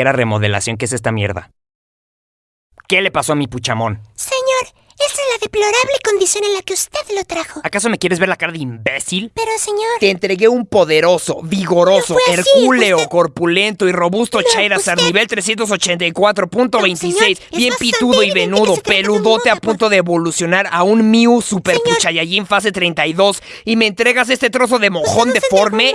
era remodelación, ¿qué es esta mierda? ¿Qué le pasó a mi puchamón? Señor, esa es la deplorable condición en la que usted lo trajo. ¿Acaso me quieres ver la cara de imbécil? Pero, señor... Te entregué un poderoso, vigoroso, No hercúleo, corpulento y robusto No, Charizard usted- nivel 384.26, Señor, es bien pitudo y venudo, peludote a punto de evolucionar a un Mew Super Señor. Puchayallín fase 32 y me entregas este trozo de mojón deforme.